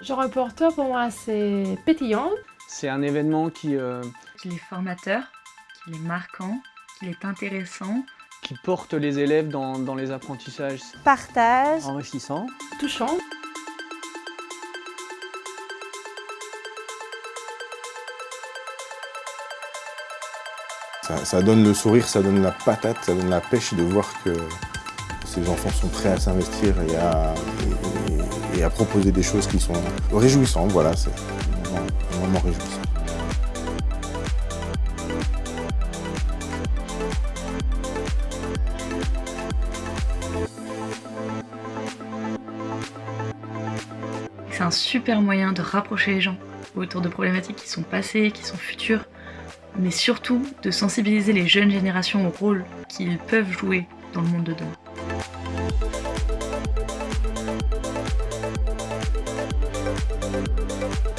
Genre reporter pour moi c'est pétillant. C'est un événement qui, euh, Qu'il est formateur, qu'il est marquant, qu'il est intéressant. qui porte les élèves dans, dans les apprentissages. Partage. enrichissant. touchant. Ça, ça donne le sourire, ça donne la patate, ça donne la pêche de voir que ces enfants sont prêts à s'investir et à, et- à proposer des choses qui sont réjouissantes. Voilà, c'est vraiment réjouissant. C'est un super moyen de rapprocher les gens autour de problématiques qui sont passées, qui sont futures, mais surtout de sensibiliser les jeunes générations au rôle qu'ils peuvent jouer dans le monde de demain.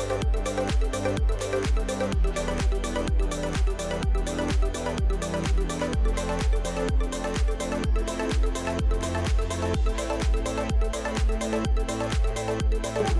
We'll be right back.